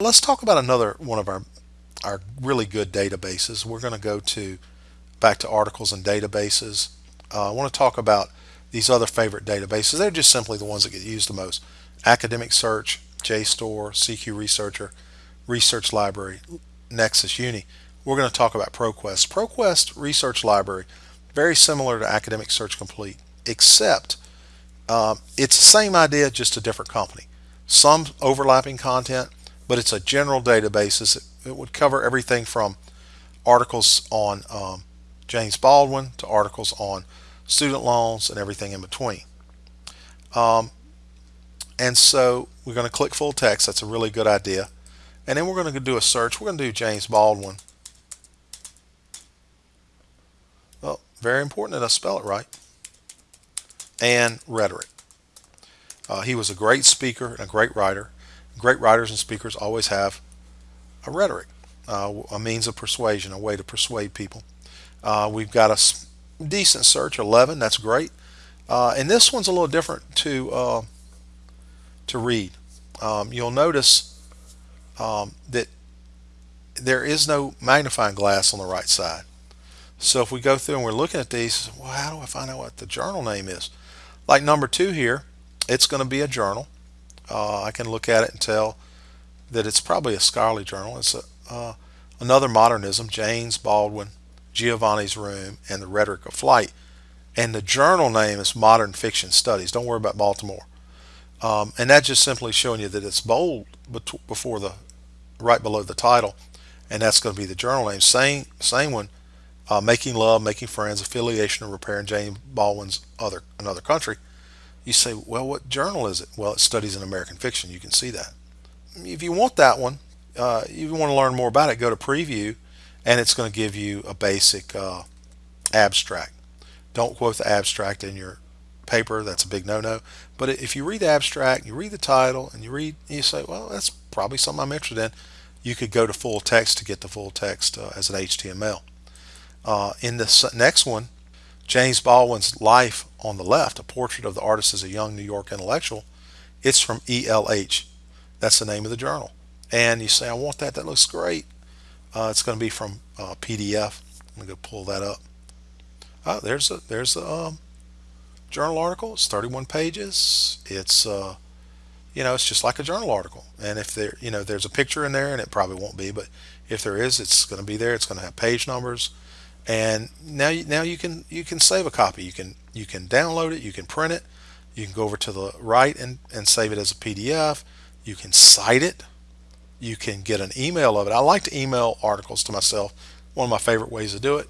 Let's talk about another one of our, our really good databases. We're going to go to back to articles and databases. Uh, I want to talk about these other favorite databases. They're just simply the ones that get used the most. Academic Search, JSTOR, CQ Researcher, Research Library, Nexis Uni. We're going to talk about ProQuest. ProQuest Research Library, very similar to Academic Search Complete, except um, it's the same idea, just a different company. Some overlapping content, but it's a general database. It would cover everything from articles on um, James Baldwin to articles on student loans and everything in between. Um, and so we're going to click full text. That's a really good idea. And then we're going to do a search. We're going to do James Baldwin. Well, very important that I spell it right. And rhetoric. Uh, he was a great speaker and a great writer. Great writers and speakers always have a rhetoric, uh, a means of persuasion, a way to persuade people. Uh, we've got a decent search, 11, that's great. Uh, and this one's a little different to, uh, to read. Um, you'll notice um, that there is no magnifying glass on the right side. So if we go through and we're looking at these, well, how do I find out what the journal name is? Like number two here, it's going to be a journal. Uh, I can look at it and tell that it's probably a scholarly journal. It's a, uh, another modernism, James Baldwin, Giovanni's Room, and the Rhetoric of Flight. And the journal name is Modern Fiction Studies. Don't worry about Baltimore. Um, and that's just simply showing you that it's bold before the, right below the title. And that's going to be the journal name. Same, same one, uh, Making Love, Making Friends, Affiliation and Repair James Baldwin's other, Another Country. You say, well, what journal is it? Well, it studies in American fiction. You can see that. If you want that one, uh, you want to learn more about it, go to preview and it's going to give you a basic uh, abstract. Don't quote the abstract in your paper. That's a big no-no. But if you read the abstract, you read the title, and you read, and you say, well, that's probably something I'm interested in, you could go to full text to get the full text uh, as an HTML. Uh, in this next one, James Baldwin's life on the left, a portrait of the artist as a young New York intellectual, it's from ELH. That's the name of the journal. And you say, I want that. That looks great. Uh, it's going to be from uh, PDF. I'm going to go pull that up. Oh, there's a there's a um, journal article. It's 31 pages. It's uh, you know, it's just like a journal article. And if there, you know, there's a picture in there, and it probably won't be, but if there is, it's going to be there. It's going to have page numbers and now you, now you can you can save a copy. You can you can download it you can print it. You can go over to the right and, and save it as a PDF you can cite it. You can get an email of it. I like to email articles to myself. One of my favorite ways to do it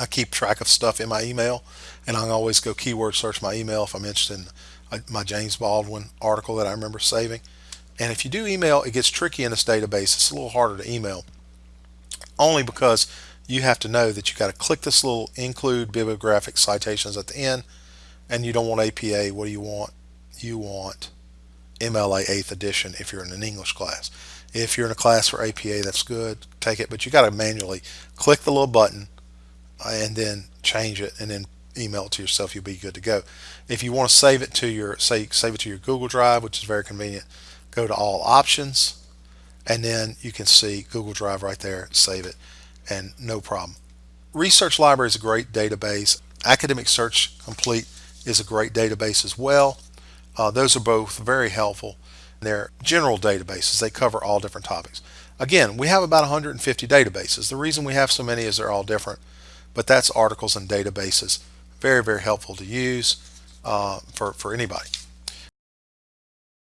I keep track of stuff in my email and I always go keyword search my email if I'm interested in uh, my James Baldwin article that I remember saving. And if you do email it gets tricky in this database. It's a little harder to email. Only because you have to know that you got to click this little include bibliographic citations at the end and you don't want APA what do you want? You want MLA 8th edition if you're in an English class. If you're in a class for APA that's good take it but you got to manually click the little button uh, and then change it and then email it to yourself you'll be good to go. If you want to save it to your say save it to your Google Drive which is very convenient go to all options and then you can see Google Drive right there save it and no problem. Research Library is a great database. Academic Search Complete is a great database as well. Uh, those are both very helpful. They're general databases. They cover all different topics. Again, we have about 150 databases. The reason we have so many is they're all different, but that's articles and databases. Very, very helpful to use uh, for, for anybody.